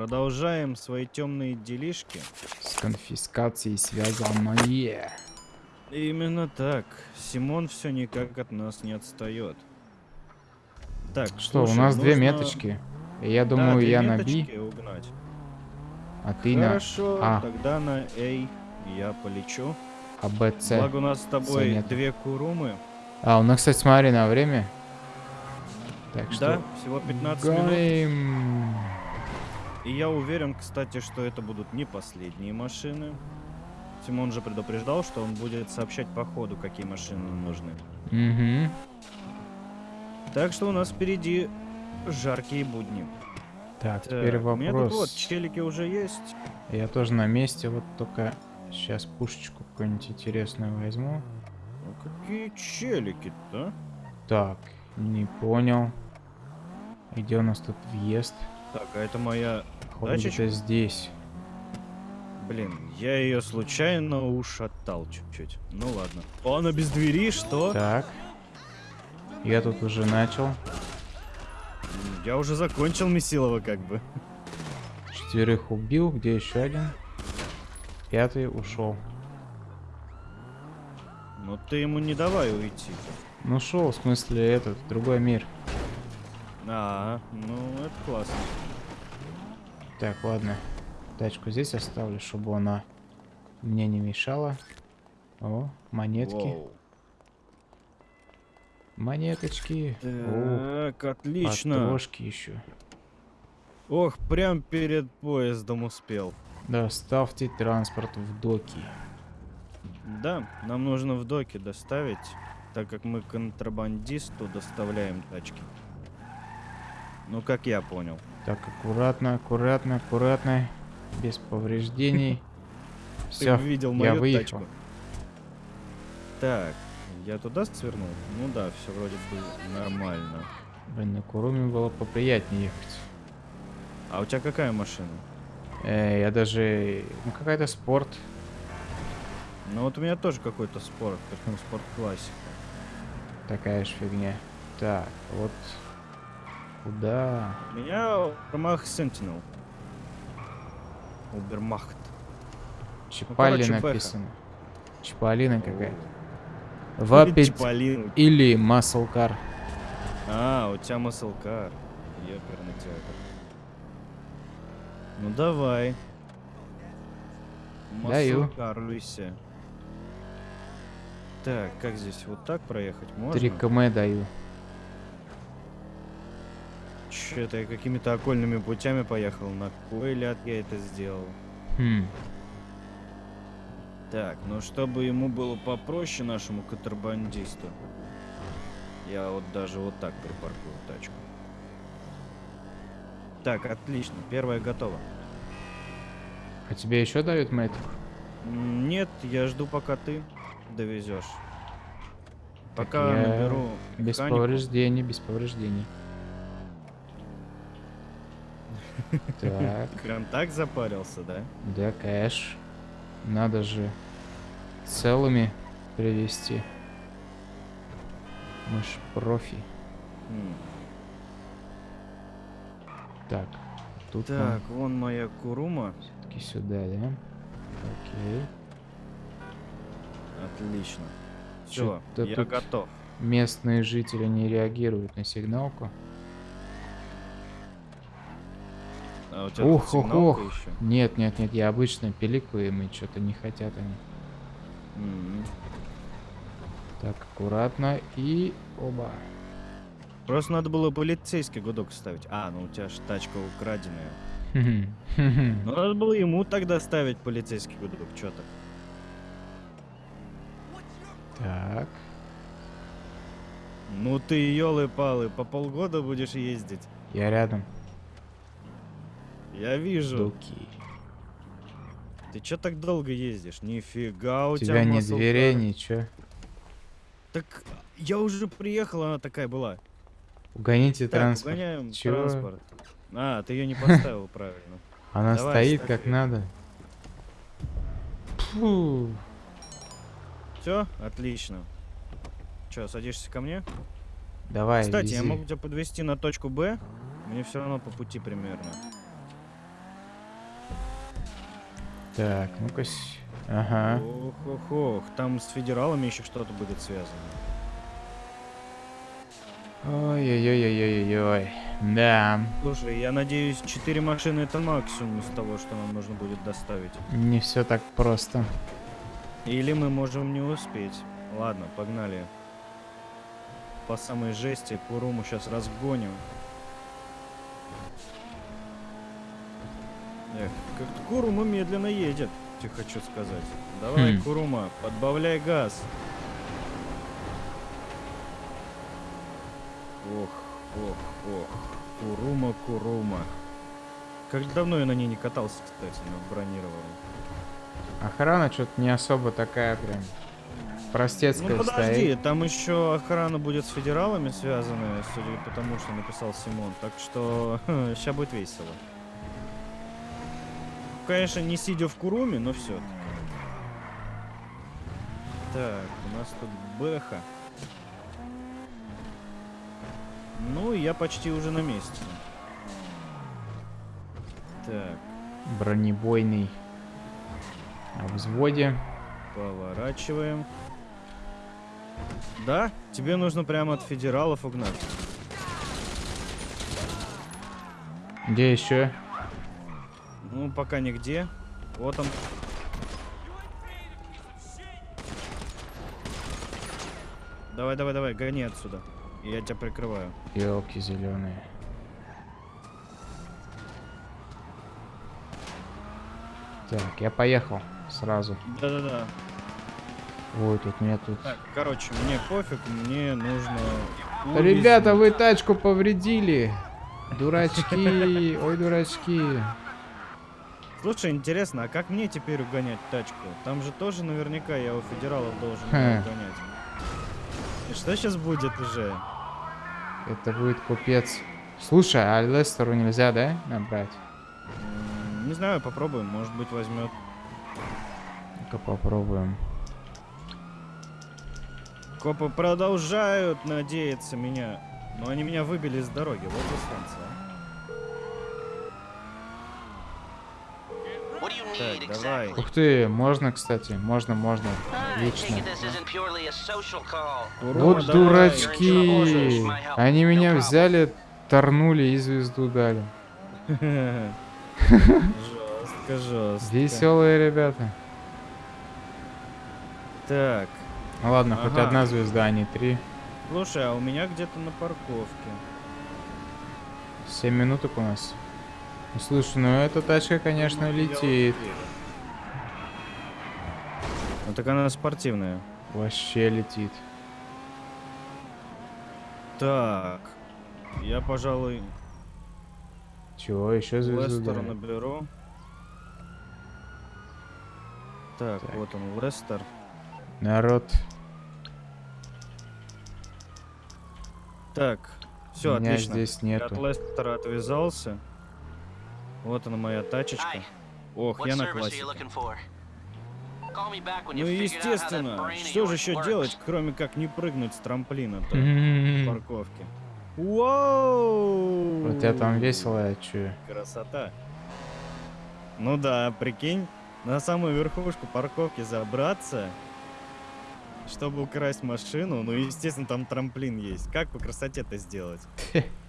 Продолжаем свои темные делишки. С конфискацией связанное. Именно так. Симон все никак от нас не отстает. Так, Что, слушай, у нас две нужно- меточки. И я Да, думаю, две я на меточки B, угнать. а ты на Хорошо, А. тогда на A я полечу. А, Б, С. Благо у нас с тобой нет. две курумы. А, у нас, кстати, смотри на время. Так Да, что... всего 15 минут. И я уверен, кстати, что это будут не последние машины. Симон же предупреждал, что он будет сообщать по ходу, какие машины нам нужны. Мгм. Так что у нас впереди жаркие будни. Так, Так, теперь У меня тут вот вопрос. челики уже есть. Я тоже на месте, вот только сейчас пушечку какую-нибудь интересную возьму. Ну, какие челики-то? Так, не понял. Где у нас тут въезд? Так, а это моя... Походу, Тачечка? где-то здесь. Блин, я ее случайно ушатал чуть-чуть. Ну ладно. Она без двери, что? Так. Я тут уже начал. Я уже закончил Месилова как бы. Четверых убил. Где еще один? Пятый ушел. Но ты ему не давай уйти. Ну шел, в смысле этот, другой мир. А, ну это классно. Так, ладно. Тачку здесь оставлю, чтобы она мне не мешала. О, монетки. Воу. Монеточки. О, Так, отлично. патрошки еще. Ох, прям перед поездом успел. Доставьте транспорт в доки. Да, нам нужно в доке доставить, так как мы контрабандисту доставляем тачки. Ну, как я понял. Так, аккуратно, аккуратно, аккуратно. Без повреждений. Все, видел я мою выехал. тачку. Так, я туда свернул? Ну да, все вроде бы нормально. Блин, на Куруме было поприятнее ехать. А у тебя какая машина? Э, я даже... Ну, какая-то спорт. Ну вот у меня тоже какой-то спорт, причем спорт классика. Такая же фигня. Так, вот... Куда? Меня Убермах Sentinel. Убермахт. Чапали короче, написано. Чапалина какая-то. Вапить Чиполлино. или маслкар. А, у тебя маслкар. Ёперный театр. Ну давай. Даю. Маслкаруйся. Так, как здесь? Вот так проехать можно? 3 км даю. Чё-то я какими-то окольными путями поехал. На кой ляд я это сделал? Хм. Так, ну чтобы ему было попроще нашему контрабандисту, я вот даже вот так припаркую тачку. Так, отлично, первая готова. А тебе еще дают мэтик? М, Нет, я жду, пока ты довезешь. Пока я наберу Без механику. повреждений, без повреждений. Так, Прям так запарился, да? да, кэш. Надо же целыми привезти. Мы ж профи. М. Так, тут Так, вон моя Курума. все-таки сюда, да? Окей. Отлично. Все, я тут- готов. Местные жители не реагируют на сигналку. А у тебя тут Ух, ух, ух. Нет, нет, нет, я обычно пиликаю, и что-то не хотят они. Так, аккуратно и оба. Просто надо было полицейский гудок ставить. А, ну у тебя же тачка украденная. Ну надо было ему тогда ставить полицейский гудок, чё то Так, Ну ты елы-палы, по полгода будешь ездить. я рядом. Я вижу. Дуки. Ты чё так долго ездишь? Нифига у У тебя тебя ни muscle дверей, ничего. Так я уже приехал, она такая была. Угоните Так, транспорт. угоняем Чего? транспорт. А, ты ее не поставил правильно. Она Давай, стоит как её. надо. Фу. Все, отлично. Че, садишься ко мне? Давай, Кстати, я вези. могу тебя подвести на точку Б. Мне все равно по пути примерно. Так, ну-ка. Ага. Ох, ох, ох. Там с федералами еще что-то будет связано. Ой-ой-ой-ой-ой-ой. Да, Слушай, я надеюсь, 4 машины это максимум из того, что нам нужно будет доставить. не все так просто. Или мы можем не успеть. Ладно, погнали. По самой жести Куруму сейчас разгоним. Эх, как Курума медленно едет, тебе хочу сказать. Давай, Хм. Курума, подбавляй газ. Ох, ох, ох. Курума, Курума. Как давно я на ней не катался, кстати, на бронированной. Охрана что-то не особо такая прям простецкая Ну подожди, стоит. там еще охрана будет с федералами связанная, судя по тому, что написал Симон. Так что сейчас будет весело. Конечно, не сидя в Куруме, но все. Так, у нас тут Бэха. Ну, я почти уже на месте. Так, Бронебойный. На взводе. поворачиваем. Да? Тебе нужно прямо от федералов угнать. Где еще? Ну, пока нигде. Вот он. Давай, давай, давай, гони отсюда. Я тебя прикрываю. Елки зеленые. Так, я поехал сразу. Да-да-да. Ой, тут меня тут. Так, короче, мне пофиг, мне нужно... Ребята, вы тачку повредили. Дурачки, ой, дурачки. Слушай, интересно, а как мне теперь угонять тачку? Там же тоже наверняка я у федералов должен Хм. угонять. И что сейчас будет уже? Это будет купец. Слушай, а Лестеру нельзя, да, набрать? Не знаю, попробуем, может быть возьмет. Ну-ка попробуем. Копы продолжают надеяться меня. Но они меня выбили с дороги. Вот дистанция. What Так, давай. Ух ты, можно, кстати, можно, можно. Отлично. Вот давай. дурачки. Они меня взяли, торнули и звезду дали. Жестко, жестко. Веселые ребята. Так, Ну ладно, хоть Ага. одна звезда, а не три. слушай, а у меня где-то на парковке. Семь минуток у нас. Слушай, ну эта тачка, конечно, летит. Ну так она спортивная. Вообще летит. Так, я, пожалуй, Чего, еще звезду Лестера дали? наберу. Так, Так. вот он, Лестер. Народ, Так, все, меня отлично. здесь Я нету. от Лестера отвязался. Вот она моя тачечка. Ох, я на классике. Ну и естественно, что же еще делать, кроме как не прыгнуть с трамплина-то в парковке? Вау! У тебя там весело, я чую. Красота. Ну да, прикинь, на самую верхушку парковки забраться, чтобы украсть машину. Ну, естественно, там трамплин есть. Как по красоте это сделать?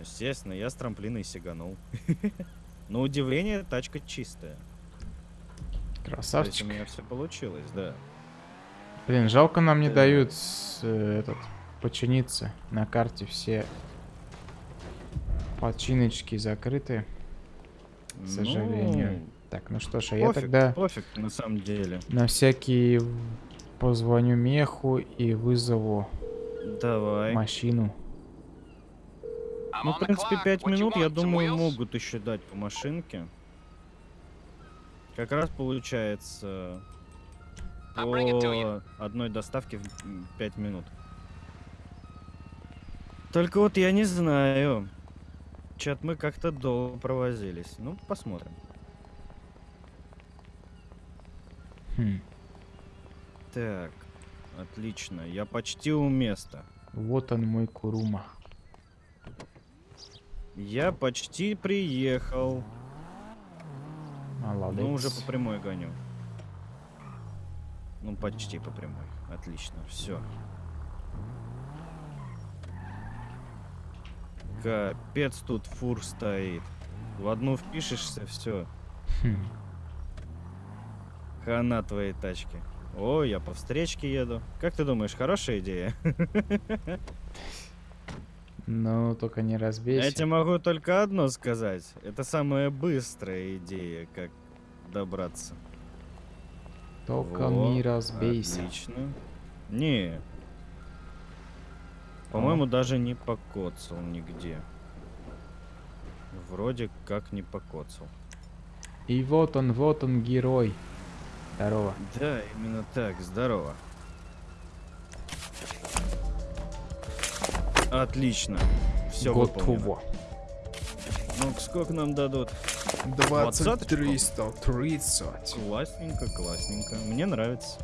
Естественно, я с трамплина и сиганул. На удивление, тачка чистая. Красавчик. у меня все получилось, да. Блин, жалко нам не Да. дают с, э, этот починиться. На карте все починочки закрыты, к сожалению. Так, ну что ж, а я Ну, тогда пофиг, на самом деле. на всякий в- позвоню меху и вызову Давай. машину. I'm Ну, в принципе, clock. пять What you минут, я думаю, могут еще дать по машинке. Как раз получается по одной доставке в 5 минут. Только вот я не знаю. Чат мы как-то долго провозились. Ну, посмотрим. Хм, Так, отлично. Я почти у места. Вот он мой Курума. Я почти приехал. Молодец. Ну, уже по прямой гоню. Ну, почти по прямой. Отлично, все. Капец тут фур стоит. В одну впишешься, все. Хм. Хана твоей тачки. О, я по встречке еду. Как ты думаешь, хорошая идея? Ну, только не разбейся. Я тебе могу только одно сказать. Это самая быстрая идея, как добраться. Только Во, не разбейся. Отлично. Не. По-моему, даже не покоцал нигде. Вроде как не покоцал. И вот он, вот он, герой. Здорово. Да, именно так. Здорово. Отлично. Все выполнено. Готово. Ну, сколько нам дадут? 20, 300, 330. Классненько, классненько. Мне нравится.